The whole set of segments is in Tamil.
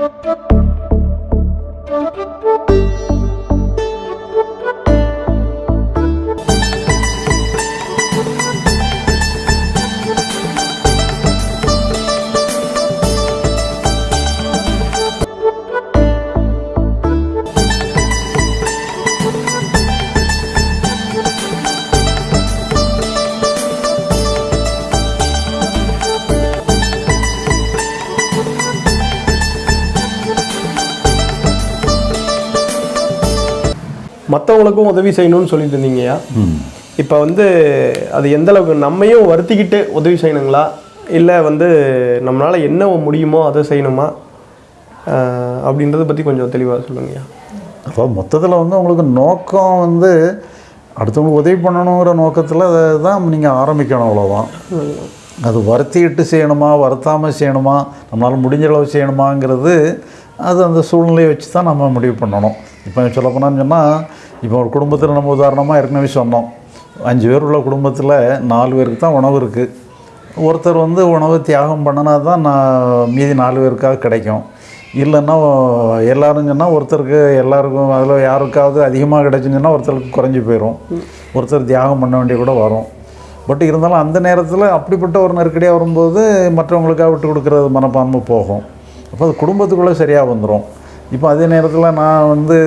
Thank you. மற்றவங்களுக்கும் உதவி செய்யணும்னு சொல்லிட்டு இருந்தீங்கய்யா? இப்போ வந்து அது எந்த அளவுக்கு நம்மையும் வருத்திக்கிட்டு உதவி செய்யணுங்களா? இல்லை வந்து நம்மளால் என்ன முடியுமோ அதை செய்யணுமா? அப்படின்றத பற்றி கொஞ்சம் தெளிவாக சொல்லுங்கய்யா. அப்போ மொத்தத்தில் வந்து உங்களுக்கு நோக்கம் வந்து அடுத்தவங்களுக்கு உதவி பண்ணணுங்கிற நோக்கத்தில் அதை தான் நீங்கள் ஆரம்பிக்கணும் அவ்வளோதான் அது வருத்திட்டு செய்யணுமா வருத்தாமல் செய்யணுமா நம்மளால் முடிஞ்ச அளவு செய்யணுமாங்கிறது அது அந்த சூழ்நிலையை வச்சு தான் நம்ம முடிவு பண்ணணும். இப்போ சொல்ல போனான்னு சொன்னால் இப்போ ஒரு குடும்பத்தில் நம்ம உதாரணமாக ஏற்கனவே சொன்னோம். அஞ்சு பேர் உள்ள குடும்பத்தில் நாலு பேருக்கு தான் உணவு இருக்குது ஒருத்தர் வந்து உணவு தியாகம் பண்ணினா தான் நான் மீதி நாலு பேருக்காக கிடைக்கும். இல்லைன்னா எல்லாரும் சொன்னால் ஒருத்தருக்கு எல்லாருக்கும் அதில் யாருக்காவது அதிகமாக கிடைச்சுன்னு சொன்னால் ஒருத்தருக்கு குறைஞ்சி போயிடும் ஒருத்தர் தியாகம் பண்ண வேண்டிய கூட வரும். பட் இருந்தாலும் அந்த நேரத்தில் அப்படிப்பட்ட ஒரு நெருக்கடியாக வரும்போது மற்றவங்களுக்காக விட்டு கொடுக்குறது மனப்பான்மை போகும். அப்போ அது குடும்பத்துக்குள்ளே சரியாக வந்துடும் இப்போ அதே நேரத்தில் நான் வந்து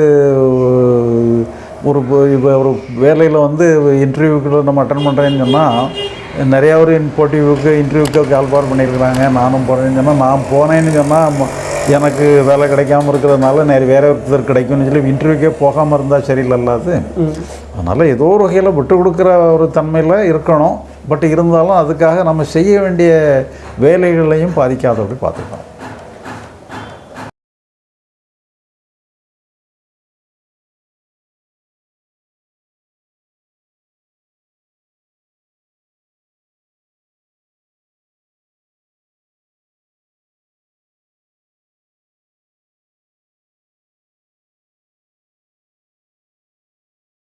ஒரு இப்போ ஒரு வேலையில் வந்து இன்டர்வியூக்குள்ள நம்ம அட்டன் பண்ணுறேன்னு சொன்னால் நிறையா ஒரு போட்டிவுக்கு இன்டர்வியூக்கு கால்பார் பண்ணியிருக்கிறாங்க. நானும் போனேன்னு சொன்னால் நான் போனேன்னு சொன்னால் எனக்கு வேலை கிடைக்காம இருக்கிறதுனால நிறைய வேற ஒருத்தர் கிடைக்கும்னு சொல்லி இன்டர்வியூக்கே போகாமல் இருந்தால் சரியில்லைல்ல அது. அதனால் ஏதோ ஒரு வகையில் விட்டு கொடுக்குற ஒரு தன்மையில் இருக்கணும். பட் இருந்தாலும் அதுக்காக நம்ம செய்ய வேண்டிய வேலைகளையும் பாதிக்காதபடி பார்த்துக்கணும்.